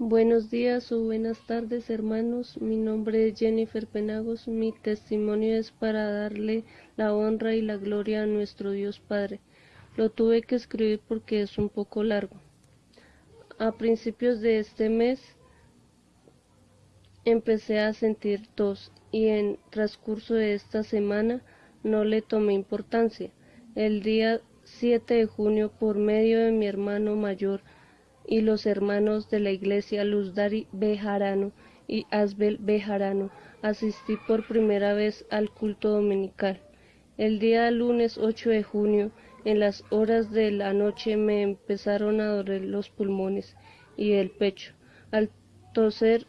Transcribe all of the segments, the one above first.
Buenos días o buenas tardes hermanos, mi nombre es Jennifer Penagos, mi testimonio es para darle la honra y la gloria a nuestro Dios Padre. Lo tuve que escribir porque es un poco largo. A principios de este mes empecé a sentir tos y en transcurso de esta semana no le tomé importancia. El día 7 de junio, por medio de mi hermano mayor y los hermanos de la iglesia Luzdari Bejarano y Asbel Bejarano, asistí por primera vez al culto dominical. El día lunes 8 de junio, en las horas de la noche, me empezaron a doler los pulmones y el pecho. Al toser,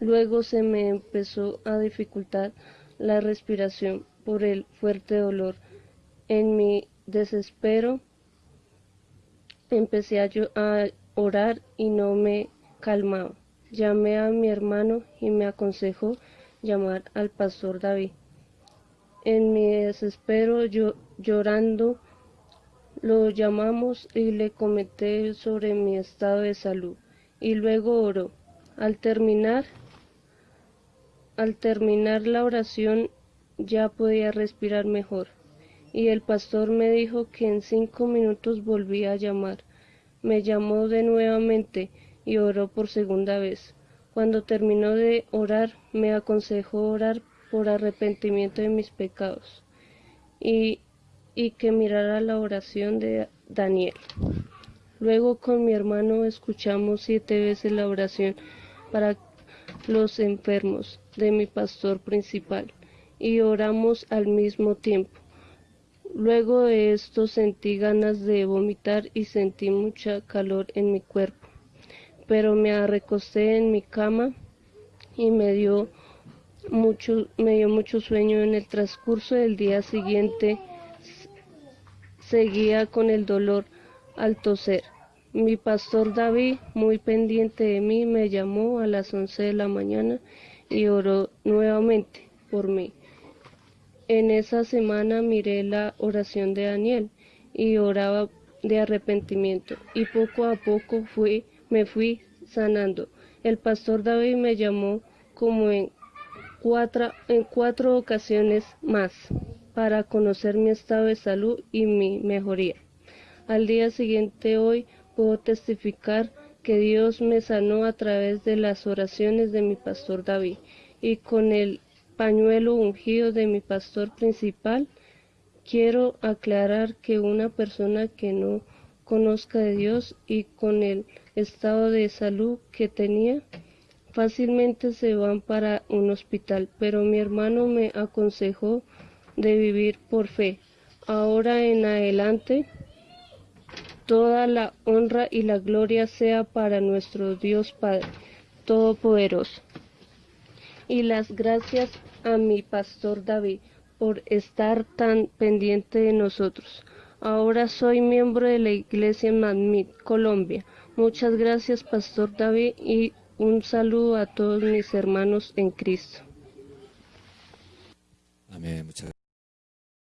luego se me empezó a dificultar la respiración por el fuerte dolor. En mi desespero empecé a, orar y no me calmaba. Llamé a mi hermano y me aconsejó llamar al pastor David. En mi desespero, yo, llorando, lo llamamos y le comenté sobre mi estado de salud y luego oró. Al terminar, al terminar la oración ya podía respirar mejor y el pastor me dijo que en cinco minutos volvía a llamar. Me llamó de nuevamente y oró por segunda vez. Cuando terminó de orar, me aconsejó orar por arrepentimiento de mis pecados y, y que mirara la oración de Daniel. Luego con mi hermano escuchamos siete veces la oración para los enfermos de mi pastor principal y oramos al mismo tiempo. Luego de esto sentí ganas de vomitar y sentí mucha calor en mi cuerpo, pero me recosté en mi cama y me dio mucho, me dio mucho sueño. En el transcurso del día siguiente seguía con el dolor al toser. Mi pastor David, muy pendiente de mí, me llamó a las once de la mañana y oró nuevamente por mí. En esa semana miré la oración de Daniel y oraba de arrepentimiento y poco a poco me fui sanando. El pastor David me llamó como en cuatro, en cuatro ocasiones más para conocer mi estado de salud y mi mejoría. Al día siguiente hoy puedo testificar que Dios me sanó a través de las oraciones de mi pastor David y con el pañuelo ungido de mi pastor principal, quiero aclarar que una persona que no conozca de Dios y con el estado de salud que tenía, fácilmente se van para un hospital, pero mi hermano me aconsejó de vivir por fe. Ahora en adelante, toda la honra y la gloria sea para nuestro Dios Padre Todopoderoso y las gracias a mi pastor David por estar tan pendiente de nosotros. Ahora soy miembro de la iglesia Madmid, Colombia. Muchas gracias, pastor David, y un saludo a todos mis hermanos en Cristo. Amén.